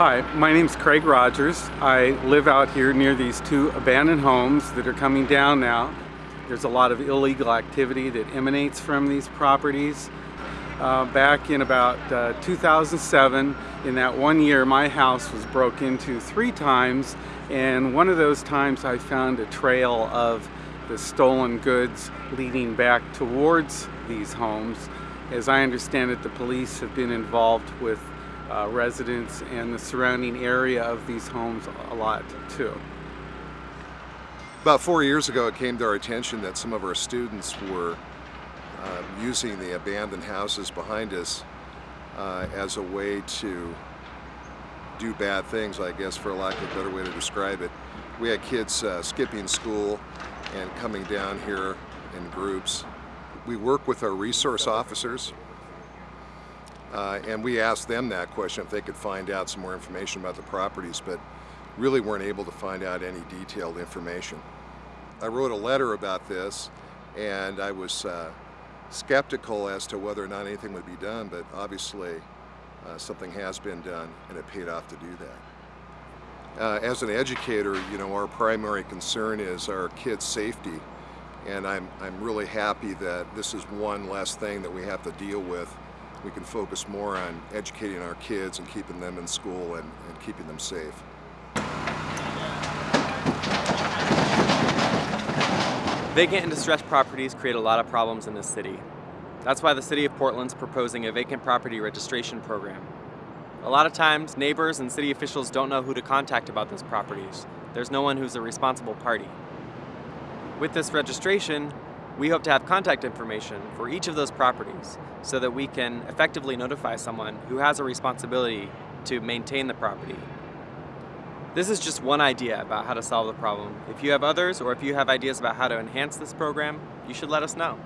Hi, my name is Craig Rogers. I live out here near these two abandoned homes that are coming down now. There's a lot of illegal activity that emanates from these properties. Uh, back in about uh, 2007, in that one year, my house was broke into three times, and one of those times I found a trail of the stolen goods leading back towards these homes. As I understand it, the police have been involved with uh, residents and the surrounding area of these homes a lot too. About four years ago it came to our attention that some of our students were uh, using the abandoned houses behind us uh, as a way to do bad things, I guess for lack of a better way to describe it. We had kids uh, skipping school and coming down here in groups. We work with our resource officers uh, and we asked them that question if they could find out some more information about the properties, but really weren't able to find out any detailed information. I wrote a letter about this and I was uh, skeptical as to whether or not anything would be done, but obviously uh, something has been done and it paid off to do that. Uh, as an educator, you know, our primary concern is our kids' safety and I'm, I'm really happy that this is one less thing that we have to deal with we can focus more on educating our kids and keeping them in school and, and keeping them safe. Vacant and distressed properties create a lot of problems in this city. That's why the City of Portland's proposing a vacant property registration program. A lot of times, neighbors and city officials don't know who to contact about those properties. There's no one who's a responsible party. With this registration, we hope to have contact information for each of those properties so that we can effectively notify someone who has a responsibility to maintain the property. This is just one idea about how to solve the problem. If you have others or if you have ideas about how to enhance this program, you should let us know.